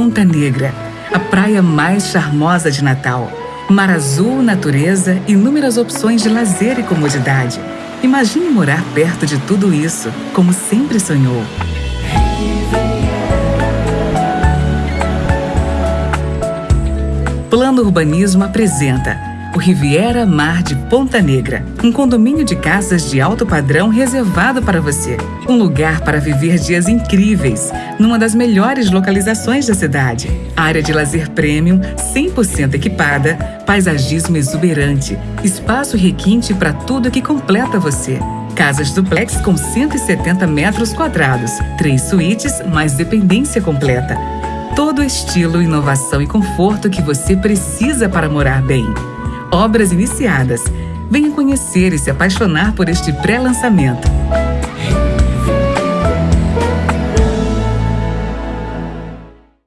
Ponta Negra, a praia mais charmosa de Natal. Mar azul, natureza, inúmeras opções de lazer e comodidade. Imagine morar perto de tudo isso, como sempre sonhou. Plano Urbanismo apresenta o Riviera Mar de Ponta Negra, um condomínio de casas de alto padrão reservado para você. Um lugar para viver dias incríveis, numa das melhores localizações da cidade. Área de lazer premium, 100% equipada, paisagismo exuberante, espaço requinte para tudo que completa você. Casas duplex com 170 metros quadrados, três suítes mais dependência completa. Todo estilo, inovação e conforto que você precisa para morar bem obras iniciadas. Venha conhecer e se apaixonar por este pré-lançamento.